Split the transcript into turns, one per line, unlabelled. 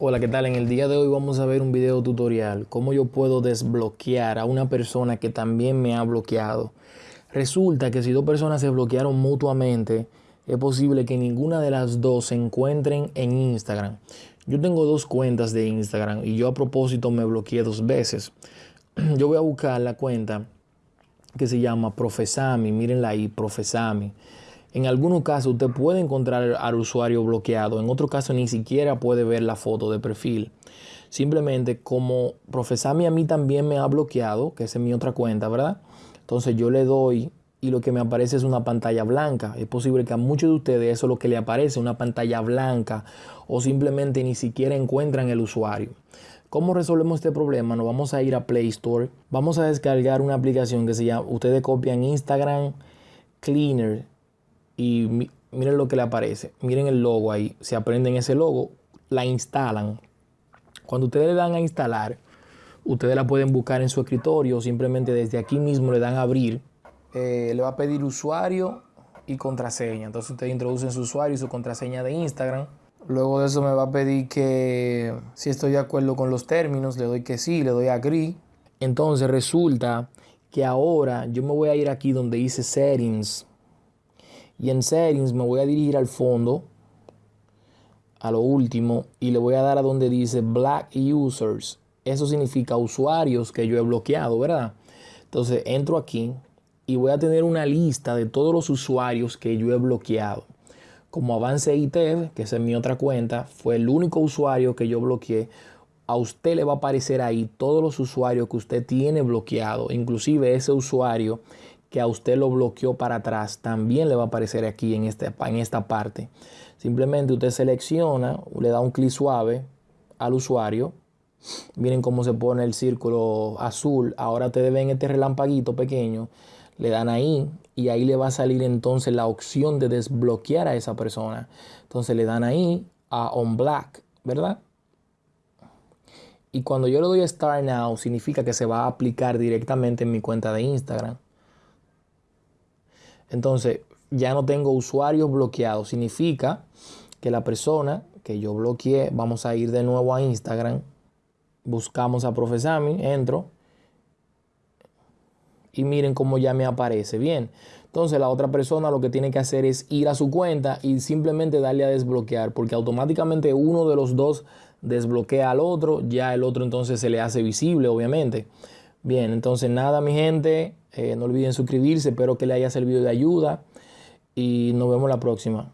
Hola, ¿qué tal? En el día de hoy vamos a ver un video tutorial, cómo yo puedo desbloquear a una persona que también me ha bloqueado. Resulta que si dos personas se bloquearon mutuamente, es posible que ninguna de las dos se encuentren en Instagram. Yo tengo dos cuentas de Instagram y yo a propósito me bloqueé dos veces. Yo voy a buscar la cuenta que se llama Profesami, mírenla ahí, Profesami. En algunos casos usted puede encontrar al usuario bloqueado, en otro caso ni siquiera puede ver la foto de perfil. Simplemente como Profesami a mí también me ha bloqueado, que esa es mi otra cuenta, ¿verdad? Entonces yo le doy y lo que me aparece es una pantalla blanca. Es posible que a muchos de ustedes eso es lo que le aparece, una pantalla blanca o simplemente ni siquiera encuentran el usuario. ¿Cómo resolvemos este problema? Nos vamos a ir a Play Store. Vamos a descargar una aplicación que se llama, ustedes copian Instagram Cleaner y miren lo que le aparece. Miren el logo ahí. Se aprenden ese logo, la instalan. Cuando ustedes le dan a instalar, ustedes la pueden buscar en su escritorio simplemente desde aquí mismo le dan a abrir. Eh, le va a pedir usuario y contraseña. Entonces ustedes introducen su usuario y su contraseña de Instagram. Luego de eso me va a pedir que si estoy de acuerdo con los términos, le doy que sí, le doy a agree. Entonces resulta que ahora yo me voy a ir aquí donde dice settings y en settings me voy a dirigir al fondo, a lo último, y le voy a dar a donde dice black users. Eso significa usuarios que yo he bloqueado, ¿verdad? Entonces entro aquí y voy a tener una lista de todos los usuarios que yo he bloqueado. Como Avance ITEV, que es mi otra cuenta, fue el único usuario que yo bloqueé. A usted le va a aparecer ahí todos los usuarios que usted tiene bloqueado, inclusive ese usuario que a usted lo bloqueó para atrás también le va a aparecer aquí en, este, en esta parte. Simplemente usted selecciona, le da un clic suave al usuario. Miren cómo se pone el círculo azul. Ahora ustedes ven este relampaguito pequeño. Le dan ahí y ahí le va a salir entonces la opción de desbloquear a esa persona. Entonces le dan ahí a on black, ¿verdad? Y cuando yo le doy Start Now, significa que se va a aplicar directamente en mi cuenta de Instagram. Entonces, ya no tengo usuarios bloqueados. Significa que la persona que yo bloqueé, vamos a ir de nuevo a Instagram, buscamos a Profesami, entro y miren cómo ya me aparece. Bien, entonces la otra persona lo que tiene que hacer es ir a su cuenta y simplemente darle a desbloquear, porque automáticamente uno de los dos desbloquea al otro, ya el otro entonces se le hace visible, obviamente. Bien, entonces nada, mi gente, eh, no olviden suscribirse, espero que le haya servido de ayuda y nos vemos la próxima.